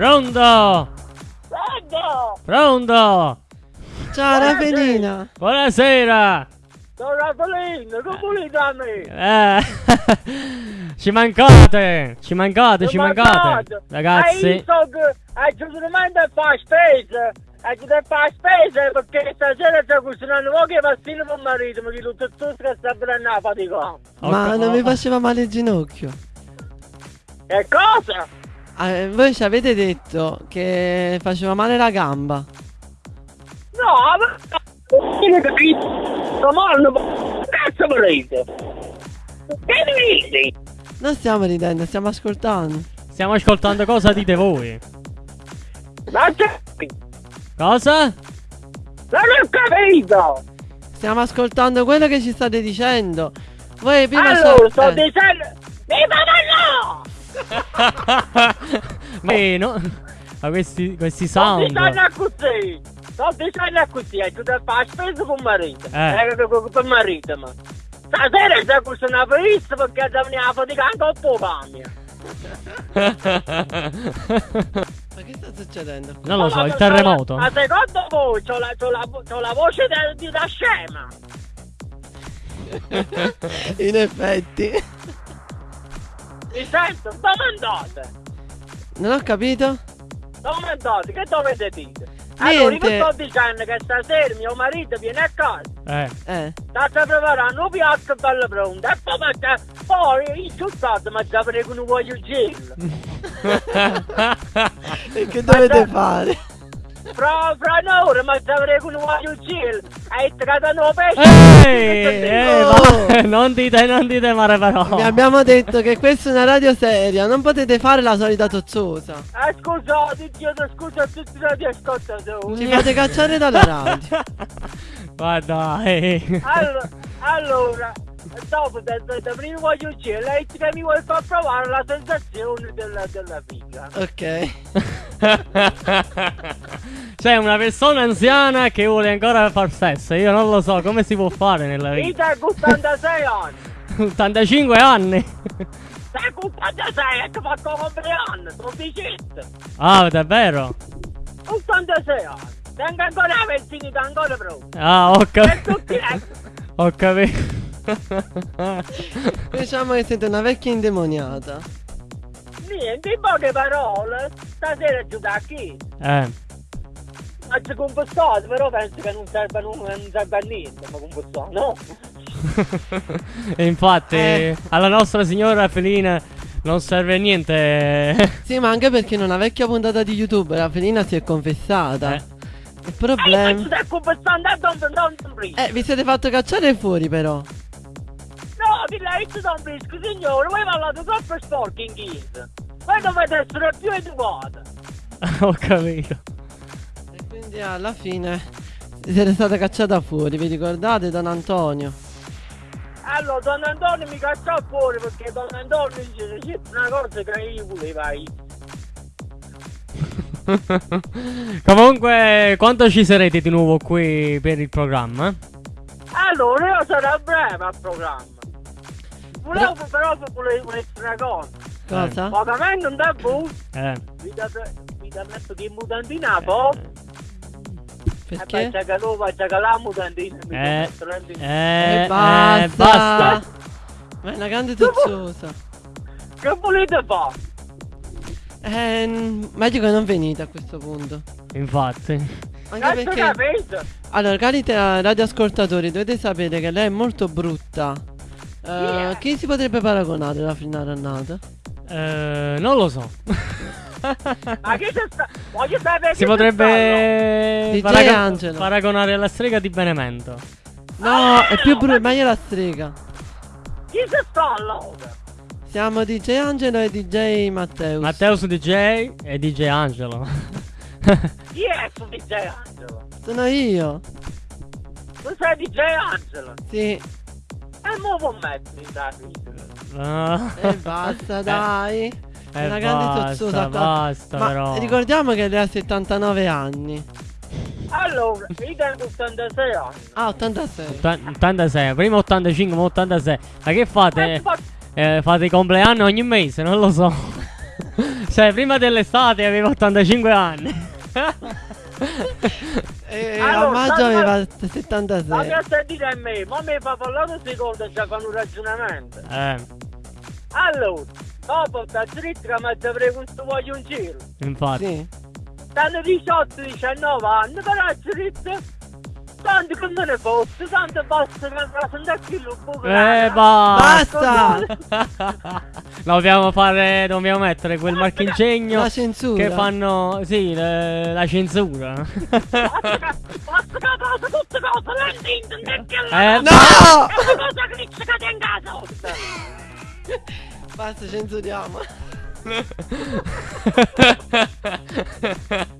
Pronto? Pronto? Pronto? Ciao Raffelina. Buonasera. Sono Raffelino, che volete a me? Eh, ci mancate, ci mancate, ci mancate. Hai Ragazzi, visto che hai giustamente a fare spese? Hai già fare spese perché stasera sta cucinando pochi pastine per marito, ma che tutto tutto che sta prendendo la fatica. Ma non mi faceva male il ginocchio. E cosa? Ah, voi ci avete detto che faceva male la gamba. No, ma... Non capito? Domani, cazzo volete? Che dici? Non stiamo ridendo, stiamo ascoltando. stiamo ascoltando cosa dite voi. Ma c'è... Cosa? Non ho capito! Stiamo ascoltando quello che ci state dicendo. Voi prima Allora, sa- sto eh, dicendo... Viva no! Ma, eh, no- ma questi, questi sound. dicendo così! Sto dicendo così, hai dovuto fare spesa con marito. Eh. Eh, per marito, ma... Stasera c'è questa una pizza perché già mi ha faticato un po'. Ma che sta succedendo? non lo so, il terremoto. Ma secondo voi c'ho la, c'ho la, c'ho la voce da, di da scema? In effetti. Mi sento? Dove andate? Non ho capito? Dove andate? Che dovete dire? Allora, io Niente. sto dicendo che stasera mio marito viene a casa. Eh, Eh. State preparando un piatto bello pronto e poi, mangia- poi insultate ma già prego non voglio gelo. E che dovete fare? Fra, fra un'ora ma già prego non voglio gelo. Hai tirato un pesce. Non dite, non dite male parole. Vi abbiamo detto che questa è una radio seria, non potete fare la solita tozzosa. Eh, scusate, chiedo scusa a tutti i radioascoltatori. Ci fate cacciare dalla radio. Guarda, eh. Allora, allora, dopo da, da, da prima voglio gelo, lei che mi vuoi far provare la sensazione della, della figa. Ok. C'è una persona anziana che vuole ancora far sesso. Io non lo so come si può fare nella vita. Vita con 86 anni. 85 anni. Con 86 e che fatto compleanno, sono 17. Ah, davvero? 86 anni. Tengo ancora la ventina ancora pronta. Ah, ho capito. Ho capito. Diciamo che siete una vecchia indemoniata. Niente, in poche parole, stasera giù da chi? Eh. Oggi compostato, però penso che non serve, non, non serve a niente, ma compostato, no? e infatti, Eh. alla nostra signora Felina non serve niente. Sì, ma anche perché in una vecchia puntata di YouTube la Felina si è confessata. Eh. Il E problema. prima. Eh, vi siete fatto cacciare fuori però. No, di lei ci sono brisco, signore, voi parlate troppo sporco in chiesa. Voi dovete essere più educati. Ho capito. E quindi alla fine siete stata cacciata fuori, vi ricordate Don Antonio? Allora, Don Antonio mi cacciò fuori perché Don Antonio dice c'è una cosa che io volevo io. Comunque, quando ci sarete di nuovo qui per il programma? Allora, io sarò breve al programma. Volevo però volevo volevo una cosa. Cosa? Pagamente un tempo, Eh. vi date, vi date messo che mutantina. E poi Perché? la Eh. in- Eh, E basta. eh, basta. Ma è una grande tozzosa. Che volete fare? Eh, meglio che non venite a questo punto. Infatti. Anche Cazzo perché. Allora, cari te- radioascoltatori, dovete sapere che lei è molto brutta. Eh, Yeah. Chi si potrebbe paragonare alla finale annata? Eh, non lo so. Ma che c'è sta? Voglio sapere si potrebbe DJ paragon- Angelo. paragonare alla strega di Benevento. No, è più brutta, meglio la strega. Chi c'è sta allora? Siamo DJ Angelo e DJ Matteus. Matteus DJ e DJ Angelo. Chi è su DJ Angelo? Sono io. Tu sei DJ Angelo? Sì. E mo mettermi da vita. Ah. E basta, dai. È Eh, una grande basta, tozzosa qua. basta Ma però. ricordiamo che lei ha 79 anni. Allora, io tengo 86 anni. Ah, 86. Otta- 86, prima 85, ma 86. Ma che Eh, fate? fa- Eh, fate i compleanni ogni mese, non lo so. cioè, prima dell'estate avevo 85 anni. E Allora, a maggio aveva Ma 76. che stai dire a me? Ma mi fa parlare un secondo e già fanno un ragionamento. eh, Allora, dopo sta dritta che mi avrei questo voglio un giro. infatti. Sì. Stanno 18-19 anni, però dritta. Tanto che me ne fosse, tanto basta che mi presenta qui il buco. Eh, basta. Basta! Dobbiamo fare. Dobbiamo mettere quel marchingegno La censura. che fanno. Sì, le- la censura. Basta che basta che passa tutte cose, lentinte, non è che Eh, No! È una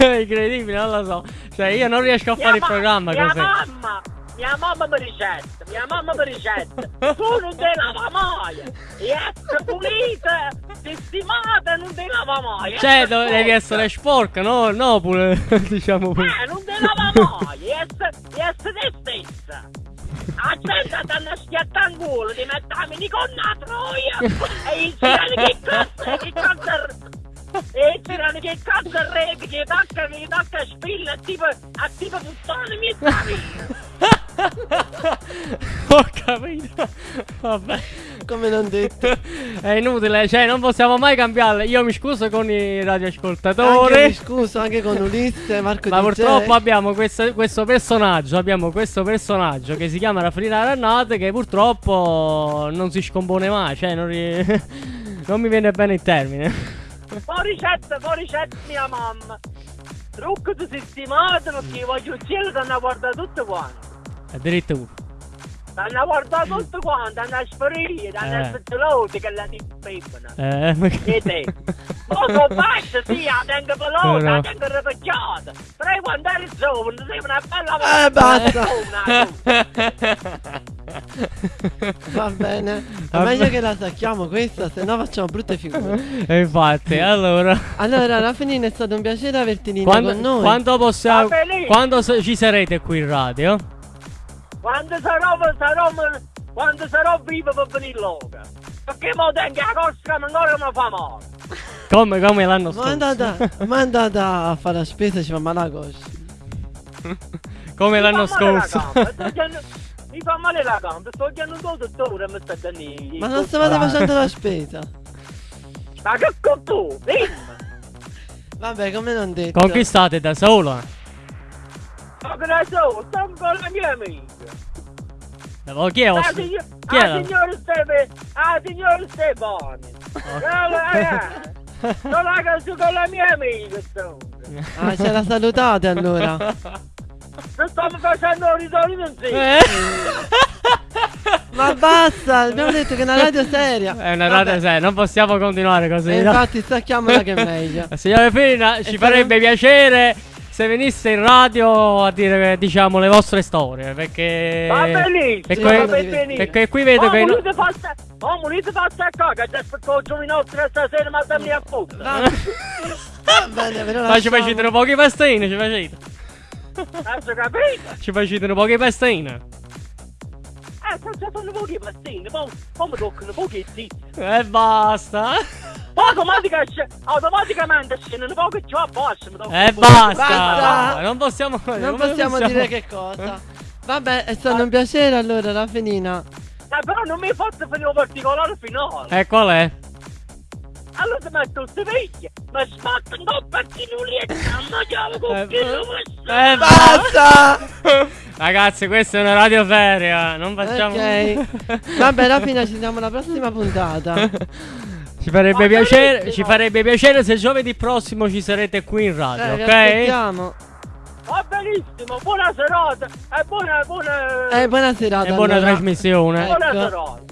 incredibile, non lo so. Cioè, io non riesco a fare il ma- programma mia così. mamma, mia mamma mi ricetta, mia mamma mi ricetta. Tu non te lavamaia. E essere pulita, sistemata, non te lavamaia. Cioè, do- devi essere sporca, no? No, pure, diciamo pure. Eh, non te lavamaia, e essere, e essere te stessa. A gente stanno schiattando in culo, ti mettiamo con la troia e il che cazzo, che cazzo e tirano che cazzo rete, che tacca, che tacca spilla, tipo, a tipo puttane mi Ho capito. Vabbè. Come non detto. È inutile, cioè, non possiamo mai cambiarle. Io mi scuso con i Anche radioascoltatori. mi scuso anche con Ulisse, Marco Ma DJ. purtroppo abbiamo questo, questo personaggio, abbiamo questo personaggio che si chiama Raffinina Rannate che purtroppo non si scompone mai, cioè non, ri- non mi viene bene il termine. Fuori ricetta, fuori ricetta mia mamma. Trucco di sistemato perché voglio uccidere danno a guardare tutto quanto. Addirittura. Danno a guardare tutto quanto, danno a sparire, danno a Eh. che la tippano. Eh, ma che- E te? Ma sono basta, sì, la tengo Però- la tengo ripacciata. Però quando eri giovane, sei una bella Eh, basta. Va bene. È Va meglio bene. che la sacchiamo questa, se no facciamo brutte figure. E infatti, allora. Allora, alla fine è stato un piacere averti in linea Quando, con noi. quando possiamo. Quando se- ci sarete qui in radio? Quando sarò, sarò, quando sarò vivo per venire loca. Perché mo tengo la cosca ma ancora mi fa male. Come, come l'anno Ma è scorso? andata, ma è andata a fare la spesa, ci fa male la coscia. Come l'anno scorso? Mi fa male la gamba, sto chiamando dottore e mi sta dando Ma non stavate facendo la spesa. Ma che con tu? Dimmi! Vabbè, come non detto. Con chi state da solo? Ma che ne so, sto con la mia amica. Oh, chi è Ah, Ossi? signor, Chi ah, è? signor Stefani, ah, signor Stefani. Sono a casa con la mia amica, sto. Ah, ce la salutate allora. Non stiamo facendo insieme. Eh? Ma basta, abbiamo detto che è una radio seria. È una radio seria, non possiamo continuare così. E no? infatti stacchiamola che è meglio. Signore Fina, ci E farebbe piacere se venisse in radio a dire, diciamo, le vostre storie. Perché. Va benissimo, perché- va perché- benissimo. perché qui vedo oh, che. no- volete fare sta- Oh, fare sta cosa? Che aspetto il giovinotto stasera ma dammi a fottere. Va, bene, ve lo Ma ci facete pochi pastini, ci facete. Hai capito? Ci facete un pochi pastini. Eh, sto già fanno pochi pastini, poi poi mi toccano pochi zitti. E basta. Poi automatica- automaticamente scendono pochi giù a mi toccano E basta. Basta. Non possiamo. Non come possiamo dire che cosa. Vabbè, è stato un piacere allora, la finina. Eh, però non mi hai fatto finire un particolare finale. E qual è? Allora ti metto queste vecchie, ma sbatto un po' perché non riesco a mangiare con Eh, chi lo questo. eh, Basta! Ragazzi, questa è una radio seria. Non facciamo. Ok. Vabbè, alla fine ci vediamo alla prossima puntata. Ci farebbe piacere, ci farebbe piacere se giovedì prossimo ci sarete qui in radio, Eh, ok? aspettiamo. Va benissimo, buona serata e buona, buona, Eh, buona serata. E buona allora. trasmissione. buona ecco. serata.